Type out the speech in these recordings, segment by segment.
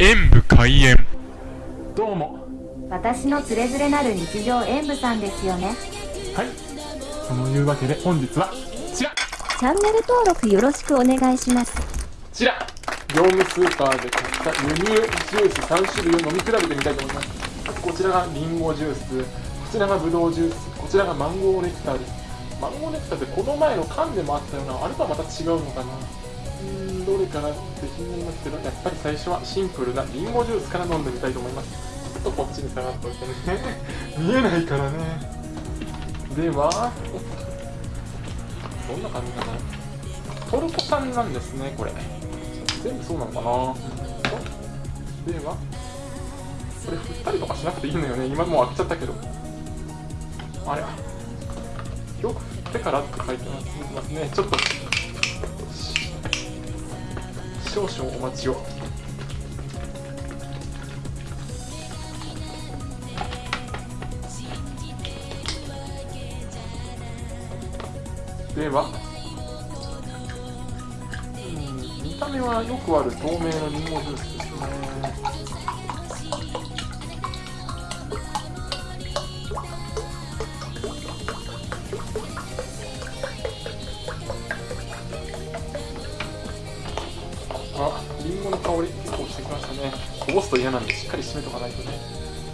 演武開演。どうも。私のつれづれなる日常演舞さんですよね。はい。そのいうわけで本日はこちらこチャンネル登録よろしくお願いします。ちら業務スーパーで買った輸入ジュース3種類を飲み比べてみたいと思います。こちらがリンゴジュース。こちらがブドウジュース。こちらがマンゴーネクターです。マンゴーネクターってこの前の缶でもあったようなあれとはまた違うのかなうーんどれかなって気になりますけどやっぱり最初はシンプルなリンゴジュースから飲んでみたいと思います。ちょっとこっちに下がっておいてね。見えないからね。では。どんな感じかなトルコ産なんですねこれ。全部そうなのかな。では。これ振ったりとかしなくていいのよね。今もう開けちゃったけど。あれ。よく振ってからって書いてますね。ちょっと少々お待ちを。では。うん見た目はよくある透明のリンゴジュースですね。あ、リンゴの香り結構してきましたね。こぼすと嫌なんでしっかり締めとかないとね。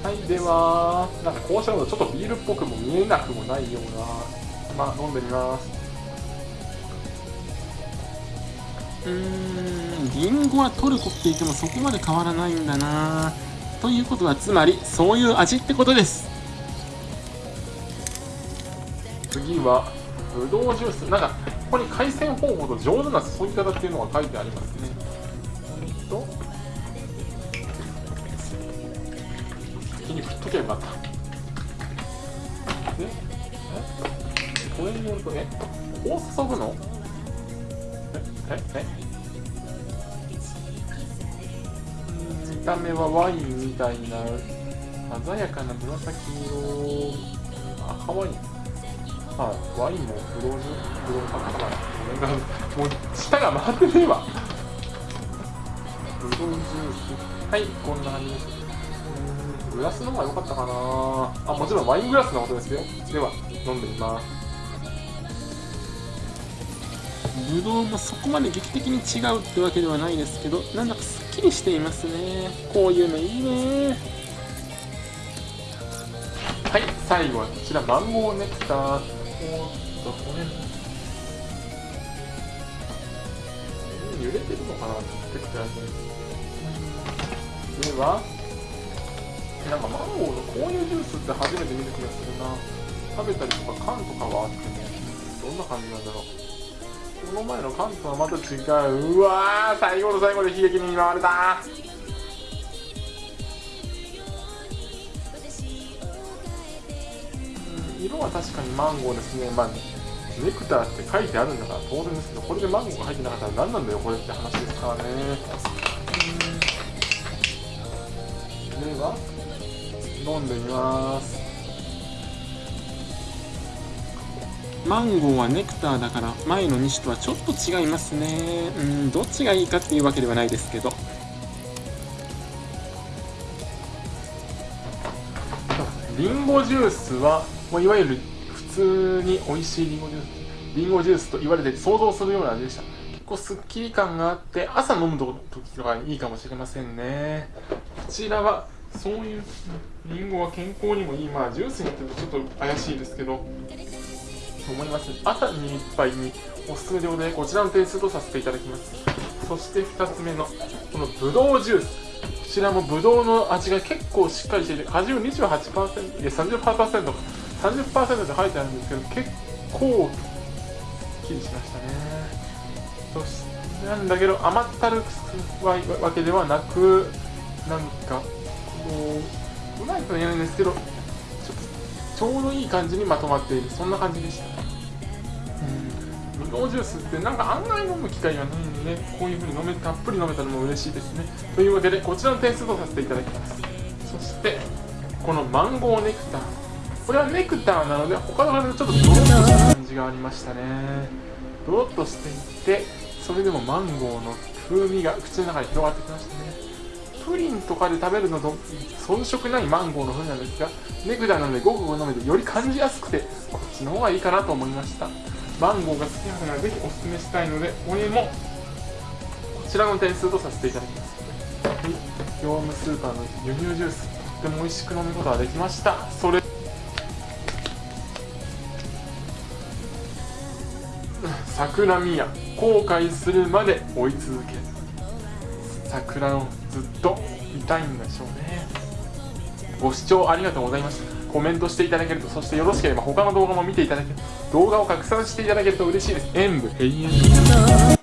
はい、では、なんかこうしたのちょっとビールっぽくも見えなくもないような。まあ、飲んでみます。うーんリンゴはトルコって言ってもそこまで変わらないんだなということはつまりそういう味ってことです次は、ぶどうジュース。なんか、ここに海鮮方法と上手な注ぎ方っていうのが書いてありますね。先に振っとけばよかった。で、え？これによると、え？こう注ぐの？え？え？え？うん見た目はワインみたいな鮮やかな紫色。赤ワインはい、ワイ。ンもブドウジュブドウパックかなんなさいもう舌が回ってねえわブドウジュースはい。こんな感じですグラスの方が良かったかな。あもちろんワイングラスのことですよ。では飲んでみます。ブドウもそこまで劇的に違うってわけではないですけどなんだかすっきりしていますね。こういうのいいね。はい最後はこちらマンゴーネクター。おーっとこれ。揺れてるのかなってくらいではなんかマンゴーのこういうジュースって初めて見る気がするな。食べたりとか缶とかはあってね。どんな感じなんだろう。この前の缶とはまた違う。うわー最後の最後で悲劇に見舞われた。うん色は確かにマンゴーですね。まあネクターって書いてあるんだから当然ですけどこれでマンゴーが入ってなかったら何なんだよこれって話ですからね。飲んでみます。マンゴーはネクターだから前の2種とはちょっと違いますね。うんどっちがいいかっていうわけではないですけど。リンゴジュースはもういわゆる普通に美味しいリンゴジュース。リンゴジュースと言われて想像するような味でした。結構すっきり感があって朝飲む時とかにいいかもしれませんね。こちらはそういうリンゴは健康にもいい。まあジュースによってちょっと怪しいですけど。思います。朝に一杯におすすめでございこちらの点数とさせていただきます。そして2つ目のこのぶどうジュース。こちらもぶどうの味が結構しっかりしていて果汁28%いや 30%, 30%って書いてあるんですけど結構すっきりしましたね。そしてなんだけど甘ったるくわわけではなくなんかこうまいとは言えないんですけどちょちょうどいい感じにまとまっているそんな感じでした。うん。ぶどうジュースってなんか案外飲む機会がないんでねこういう風に飲めたっぷり飲めたのも嬉しいですね。というわけでこちらの点数とさせていただきます。そしてこのマンゴーネクター。これはネクターなので他の花でちょっとドロッとした感じがありましたね。ドロッとしていてそれでもマンゴーの風味が口の中に広がってきましたね。プリンとかで食べるのと遜色ないマンゴーの風なんですがネクターなのでごくごく飲めてより感じやすくてこっちの方がいいかなと思いました。マンゴーが好きな方にはぜひおすすめしたいのでこれもこちらの点数とさせていただきます。はい。業務スーパーの輸入ジュース。とっても美味しく飲むことができました。それ。桜宮。後悔するまで追い続ける。桜をずっと見たいんでしょうね。ご視聴ありがとうございましたコメントしていただけるとそしてよろしければ他の動画も見ていただける。動画を拡散していただけると嬉しいです。演武。永遠